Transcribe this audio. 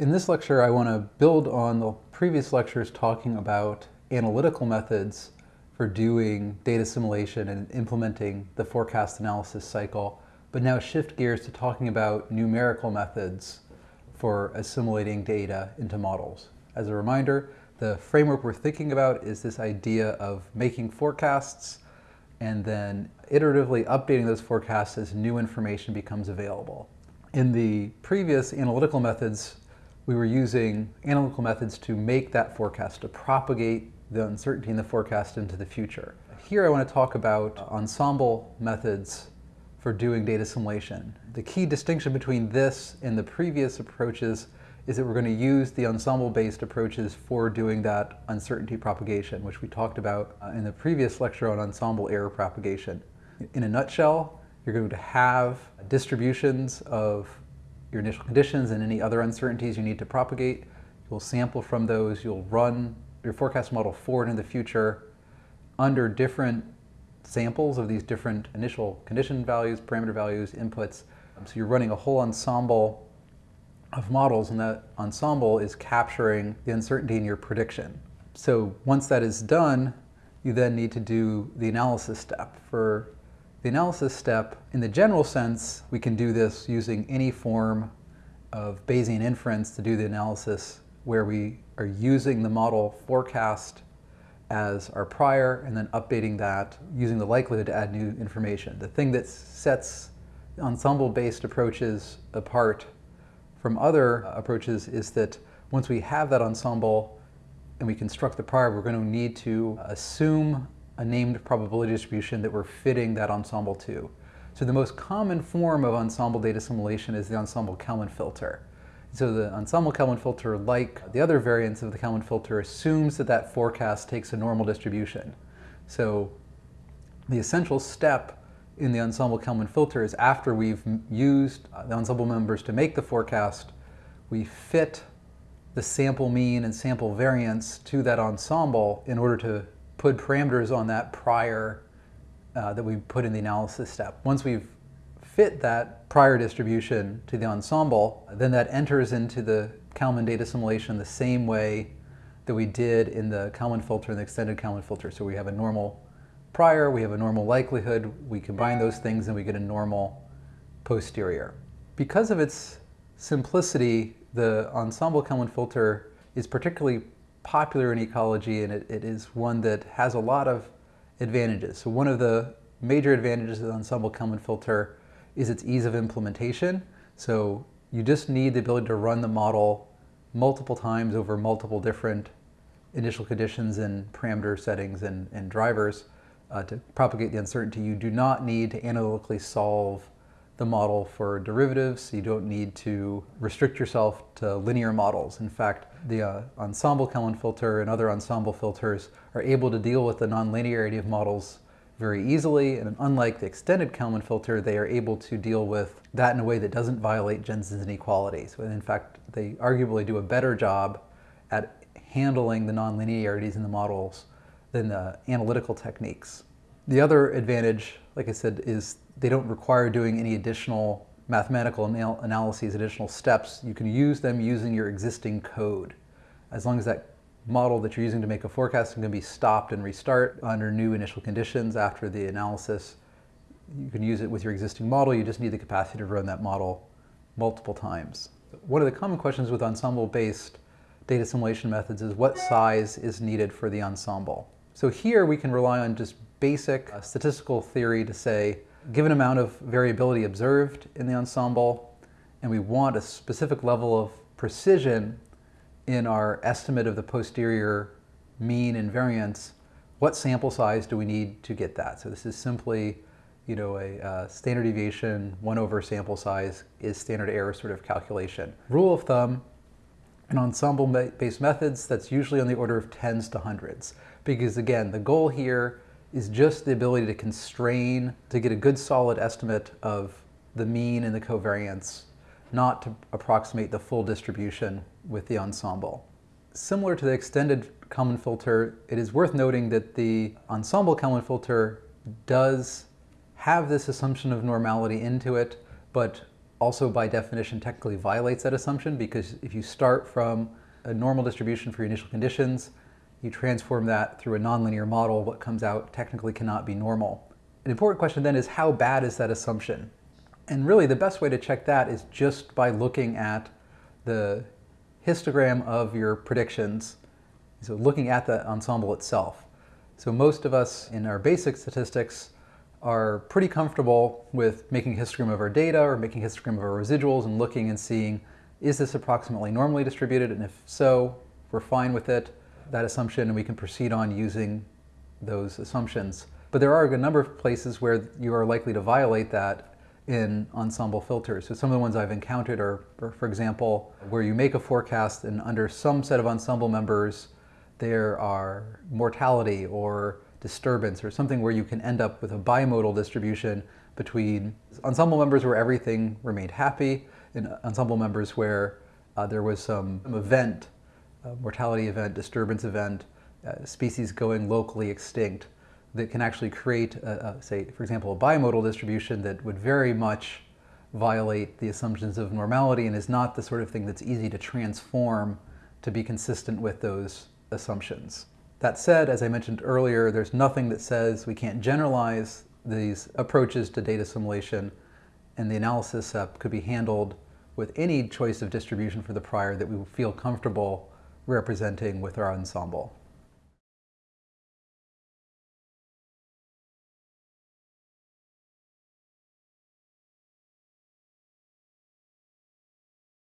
In this lecture, I want to build on the previous lectures talking about analytical methods for doing data assimilation and implementing the forecast analysis cycle, but now shift gears to talking about numerical methods for assimilating data into models. As a reminder, the framework we're thinking about is this idea of making forecasts and then iteratively updating those forecasts as new information becomes available. In the previous analytical methods, we were using analytical methods to make that forecast, to propagate the uncertainty in the forecast into the future. Here I want to talk about ensemble methods for doing data assimilation. The key distinction between this and the previous approaches is that we're going to use the ensemble-based approaches for doing that uncertainty propagation, which we talked about uh, in the previous lecture on ensemble error propagation. In a nutshell, you're going to have distributions of your initial conditions and any other uncertainties you need to propagate. You'll sample from those, you'll run your forecast model forward in the future under different samples of these different initial condition values, parameter values, inputs. Um, so you're running a whole ensemble of models and that ensemble is capturing the uncertainty in your prediction. So once that is done, you then need to do the analysis step. For the analysis step, in the general sense, we can do this using any form of Bayesian inference to do the analysis where we are using the model forecast as our prior and then updating that using the likelihood to add new information. The thing that sets ensemble-based approaches apart from other approaches is that once we have that ensemble and we construct the prior, we're going to need to assume a named probability distribution that we're fitting that ensemble to. So the most common form of ensemble data assimilation is the ensemble Kalman filter. So the ensemble Kalman filter, like the other variants of the Kalman filter, assumes that that forecast takes a normal distribution. So the essential step in the ensemble Kalman filter is after we've used uh, the ensemble members to make the forecast, we fit the sample mean and sample variance to that ensemble in order to put parameters on that prior uh, that we put in the analysis step. Once we've fit that prior distribution to the ensemble, then that enters into the Kalman data assimilation the same way that we did in the Kalman filter and the extended Kalman filter. So we have a normal prior, we have a normal likelihood, we combine those things and we get a normal posterior. Because of its simplicity, the ensemble Kalman filter is particularly popular in ecology and it, it is one that has a lot of advantages. So one of the major advantages of the ensemble Kalman filter is its ease of implementation. So you just need the ability to run the model multiple times over multiple different initial conditions and parameter settings and, and drivers uh, to propagate the uncertainty. You do not need to analytically solve the model for derivatives. You don't need to restrict yourself to linear models. In fact, the uh, ensemble Kalman filter and other ensemble filters are able to deal with the nonlinearity of models very easily, and unlike the extended Kalman filter, they are able to deal with that in a way that doesn't violate Jensen's inequalities. In fact, they arguably do a better job at handling the nonlinearities in the models than the analytical techniques. The other advantage, like I said, is they don't require doing any additional mathematical anal analyses, additional steps. You can use them using your existing code. As long as that model that you're using to make a forecast can be stopped and restart under new initial conditions after the analysis, you can use it with your existing model. You just need the capacity to run that model multiple times. One of the common questions with ensemble-based data assimilation methods is what size is needed for the ensemble. So here we can rely on just basic uh, statistical theory to say given amount of variability observed in the ensemble, and we want a specific level of precision in our estimate of the posterior mean and variance, what sample size do we need to get that? So this is simply, you know, a uh, standard deviation, one over sample size is standard error sort of calculation. Rule of thumb, in ensemble-based methods, that's usually on the order of tens to hundreds. Because again, the goal here is just the ability to constrain, to get a good solid estimate of the mean and the covariance, not to approximate the full distribution with the ensemble. Similar to the extended Kalman filter, it is worth noting that the ensemble Kalman filter does have this assumption of normality into it, but also by definition technically violates that assumption because if you start from a normal distribution for your initial conditions, you transform that through a nonlinear model, what comes out technically cannot be normal. An important question then is how bad is that assumption? And really the best way to check that is just by looking at the histogram of your predictions, so looking at the ensemble itself. So most of us in our basic statistics are pretty comfortable with making a histogram of our data or making a histogram of our residuals and looking and seeing is this approximately normally distributed and if so, we're fine with it, that assumption and we can proceed on using those assumptions. But there are a number of places where you are likely to violate that in ensemble filters. So some of the ones I've encountered are, for example, where you make a forecast and under some set of ensemble members there are mortality or disturbance or something where you can end up with a bimodal distribution between ensemble members where everything remained happy and ensemble members where uh, there was some event, mortality event, disturbance event, uh, species going locally extinct that can actually create, a, a, say, for example, a bimodal distribution that would very much violate the assumptions of normality and is not the sort of thing that's easy to transform to be consistent with those assumptions. That said, as I mentioned earlier, there's nothing that says we can't generalize these approaches to data assimilation, and the analysis uh, could be handled with any choice of distribution for the prior that we feel comfortable representing with our ensemble.